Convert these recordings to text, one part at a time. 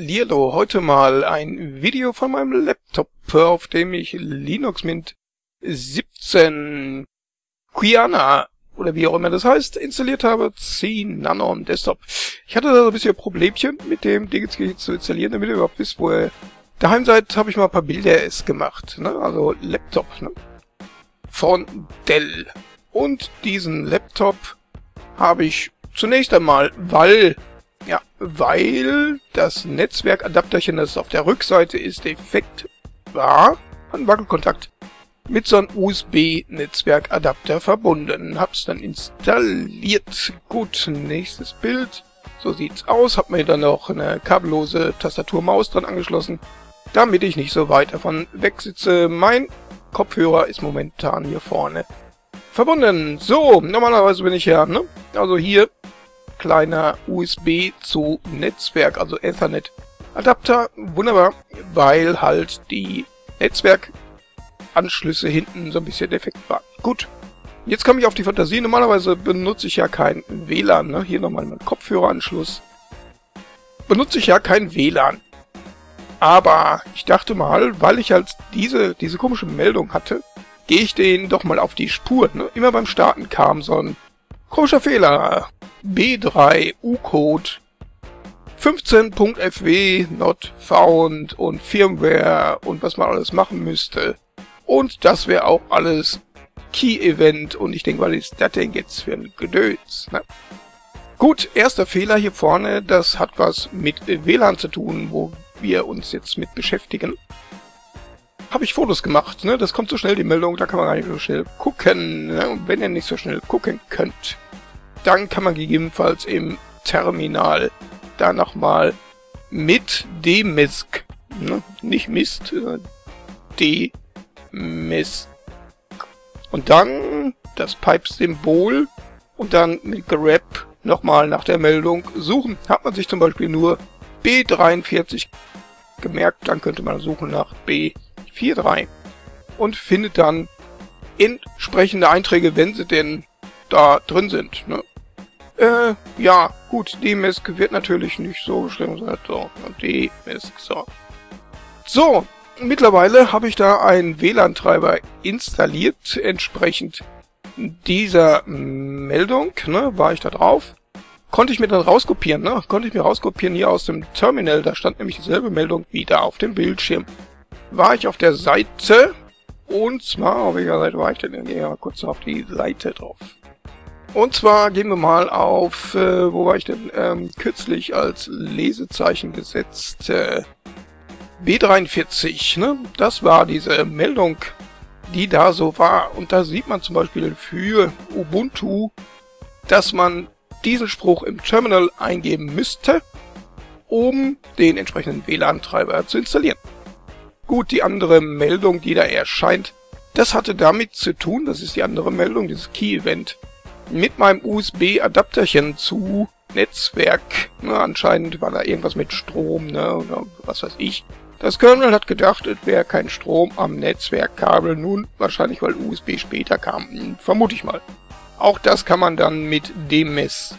Lierlo, heute mal ein Video von meinem Laptop, auf dem ich Linux Mint 17 Quiana oder wie auch immer das heißt, installiert habe, 10 Nano am Desktop. Ich hatte da so ein bisschen Problemchen mit dem Ding zu installieren, damit ihr überhaupt wisst, wo ihr daheim seid, habe ich mal ein paar Bilder es gemacht, ne? also Laptop, ne? von Dell. Und diesen Laptop habe ich zunächst einmal, weil ja, weil das Netzwerkadapterchen, das auf der Rückseite ist, defekt war, ein Wackelkontakt mit so einem USB-Netzwerkadapter verbunden. Hab's dann installiert. Gut, nächstes Bild. So sieht's aus. Hab mir dann noch eine kabellose Tastatur-Maus dran angeschlossen, damit ich nicht so weit davon wegsitze. Mein Kopfhörer ist momentan hier vorne verbunden. So, normalerweise bin ich ja, ne? Also hier kleiner USB zu Netzwerk, also Ethernet Adapter. Wunderbar, weil halt die Netzwerkanschlüsse hinten so ein bisschen defekt waren. Gut, jetzt komme ich auf die Fantasie. Normalerweise benutze ich ja kein WLAN. Ne? Hier nochmal mein Kopfhöreranschluss. Benutze ich ja kein WLAN. Aber ich dachte mal, weil ich halt diese, diese komische Meldung hatte, gehe ich den doch mal auf die Spur. Ne? Immer beim Starten kam so ein komischer Fehler. B3 U-Code 15.fw not found und Firmware und was man alles machen müsste. Und das wäre auch alles Key-Event und ich denke, was ist das denn jetzt für ein Gedöns? Ne? Gut, erster Fehler hier vorne, das hat was mit WLAN zu tun, wo wir uns jetzt mit beschäftigen. Habe ich Fotos gemacht, ne? Das kommt so schnell, die Meldung, da kann man gar nicht so schnell gucken. Ne? Wenn ihr nicht so schnell gucken könnt, dann kann man gegebenenfalls im Terminal da nochmal mit dmisk, ne? nicht Mist, äh. Und dann das Pipe-Symbol und dann mit grep nochmal nach der Meldung suchen. Hat man sich zum Beispiel nur B43 gemerkt, dann könnte man suchen nach B43 und findet dann entsprechende Einträge, wenn sie denn da drin sind. Ne? Äh, ja, gut, dmisk wird natürlich nicht so geschrieben. So, dmisk, so. So, mittlerweile habe ich da einen WLAN-Treiber installiert, entsprechend dieser Meldung, ne, war ich da drauf. Konnte ich mir dann rauskopieren, ne? Konnte ich mir rauskopieren hier aus dem Terminal, da stand nämlich dieselbe Meldung wieder auf dem Bildschirm. War ich auf der Seite, und zwar, auf welcher Seite war ich denn? Mal kurz auf die Seite drauf. Und zwar gehen wir mal auf, äh, wo war ich denn, ähm, kürzlich als Lesezeichen gesetzt, äh, B43, ne? Das war diese Meldung, die da so war. Und da sieht man zum Beispiel für Ubuntu, dass man diesen Spruch im Terminal eingeben müsste, um den entsprechenden WLAN-Treiber zu installieren. Gut, die andere Meldung, die da erscheint, das hatte damit zu tun, das ist die andere Meldung, dieses Key-Event, mit meinem USB-Adapterchen zu Netzwerk. Ne, anscheinend war da irgendwas mit Strom, ne, oder was weiß ich. Das Kernel hat gedacht, es wäre kein Strom am Netzwerkkabel, nun wahrscheinlich, weil USB später kam, hm, vermute ich mal. Auch das kann man dann mit DMES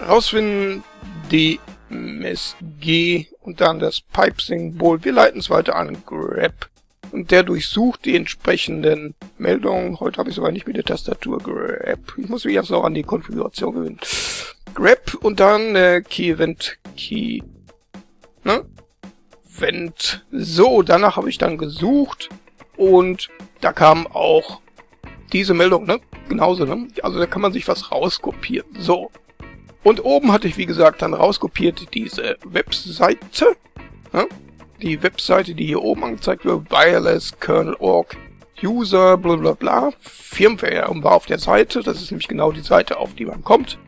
rausfinden, DMSG und dann das Pipe-Symbol. Wir leiten es weiter an grep und der durchsucht die entsprechenden Meldungen. Heute habe ich sogar nicht mit der Tastatur grep. Ich muss mich erst noch an die Konfiguration gewöhnen. grep und dann äh, Key Event Key. Ne? Event. So, danach habe ich dann gesucht und da kam auch diese Meldung, ne? Genauso, ne? Also da kann man sich was rauskopieren. So. Und oben hatte ich, wie gesagt, dann rauskopiert diese Webseite. Ne? die Webseite, die hier oben angezeigt wird, wireless kernel org user bla bla bla, Firmware und war auf der Seite, das ist nämlich genau die Seite, auf die man kommt.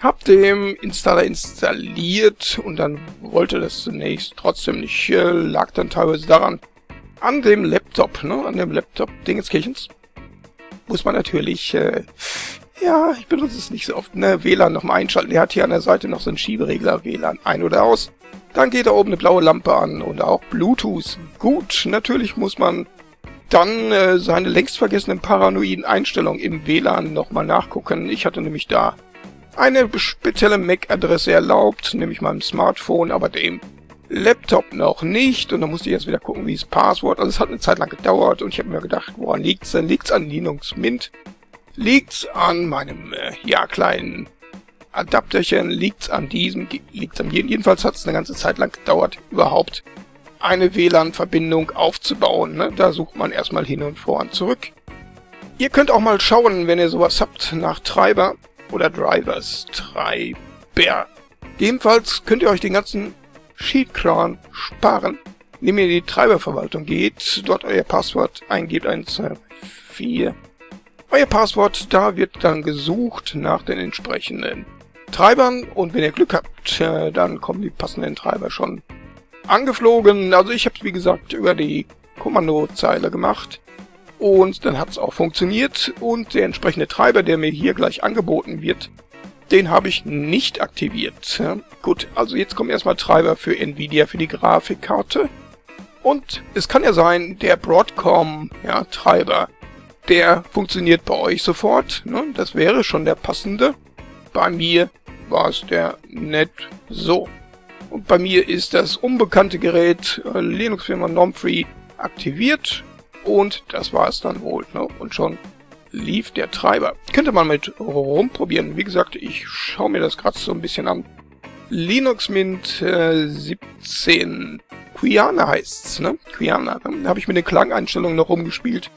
Hab dem Installer installiert und dann wollte das zunächst trotzdem nicht, äh, lag dann teilweise daran, an dem Laptop, ne, an dem Laptop Dingenskirchens, muss man natürlich, äh, ja, ich benutze es nicht so oft, ne, WLAN nochmal einschalten. Der hat hier an der Seite noch so einen Schieberegler, WLAN ein oder aus. Dann geht da oben eine blaue Lampe an und auch Bluetooth. Gut, natürlich muss man dann äh, seine längst vergessenen paranoiden Einstellungen im WLAN nochmal nachgucken. Ich hatte nämlich da eine spezielle MAC-Adresse erlaubt, nämlich meinem Smartphone, aber dem Laptop noch nicht und dann musste ich jetzt wieder gucken, wie das Passwort. Also es hat eine Zeit lang gedauert und ich habe mir gedacht, woran liegt's denn? Liegt's an Linux Mint? Liegt's an meinem äh, ja kleinen Adapterchen? Liegt's an diesem? Liegt's an jedem? Jedenfalls hat es eine ganze Zeit lang gedauert, überhaupt eine WLAN-Verbindung aufzubauen. Ne? Da sucht man erstmal hin und vor und zurück. Ihr könnt auch mal schauen, wenn ihr sowas habt, nach Treiber oder Drivers. Treiber. Jedenfalls könnt ihr euch den ganzen Sheetkran sparen, indem ihr in die Treiberverwaltung geht, dort euer Passwort eingebt, 1, 2, 4. Euer Passwort, da wird dann gesucht nach den entsprechenden Treibern und wenn ihr Glück habt, äh, dann kommen die passenden Treiber schon angeflogen. Also ich habe es wie gesagt über die Kommandozeile gemacht und dann hat es auch funktioniert und der entsprechende Treiber, der mir hier gleich angeboten wird, den habe ich nicht aktiviert. Gut, also jetzt kommen erstmal Treiber für Nvidia für die Grafikkarte. Und es kann ja sein, der Broadcom ja, der funktioniert bei euch sofort. Ne? Das wäre schon der passende. Bei mir war es der nicht so. Und bei mir ist das unbekannte Gerät äh, Linux-Firma Nomfree aktiviert. Und das war es dann wohl. Ne? Und schon lief der Treiber. Könnte man mit rumprobieren. Wie gesagt, ich schaue mir das gerade so ein bisschen an. Linux Mint äh, 17 Quiana heißt's, ne? Quiana. Da habe ich mit den Klangeinstellungen noch rumgespielt.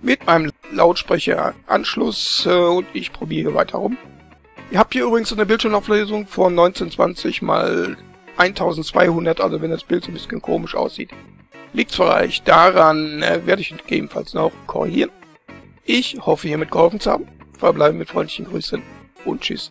Mit meinem Lautsprecheranschluss äh, und ich probiere weiter rum. Ihr habt hier übrigens eine Bildschirmauflösung von 1920 mal 1200, also wenn das Bild so ein bisschen komisch aussieht. Liegt vielleicht daran, äh, werde ich gegebenenfalls noch korrigieren. Ich hoffe hiermit geholfen zu haben. Verbleibe mit freundlichen Grüßen und tschüss.